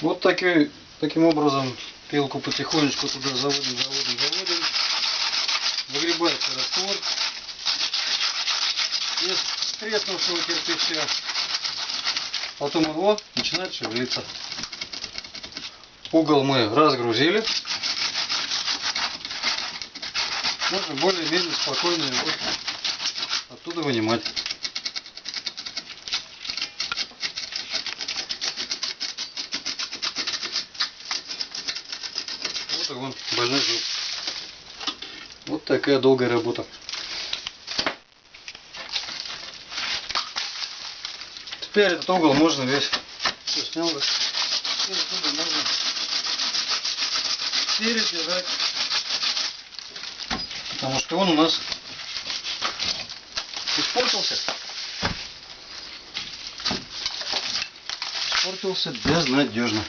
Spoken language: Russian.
Вот такой, таким образом пилку потихонечку туда заводим, заводим, заводим. Выгребается раствор из треснувшего кирпича. Потом его начинает шевелиться. Угол мы разгрузили. Можно более-менее спокойно его оттуда вынимать. Вот он, больной зуб. Вот такая долгая работа. Теперь этот угол можно весь все снял. да. Теперь отсюда можно передвигать. Потому что он у нас испортился. Испортился безнадежно.